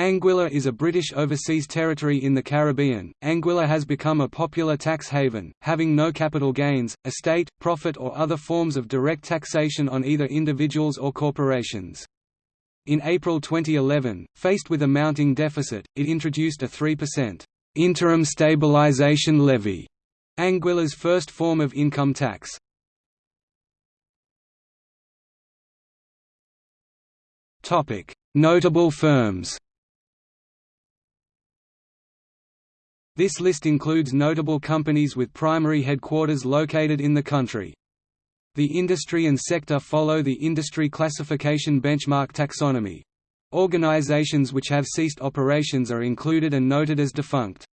Anguilla is a British overseas territory in the Caribbean. Anguilla has become a popular tax haven, having no capital gains, estate, profit or other forms of direct taxation on either individuals or corporations. In April 2011, faced with a mounting deficit, it introduced a 3% interim stabilization levy, Anguilla's first form of income tax. Notable firms This list includes notable companies with primary headquarters located in the country. The industry and sector follow the industry classification benchmark taxonomy. Organizations which have ceased operations are included and noted as defunct.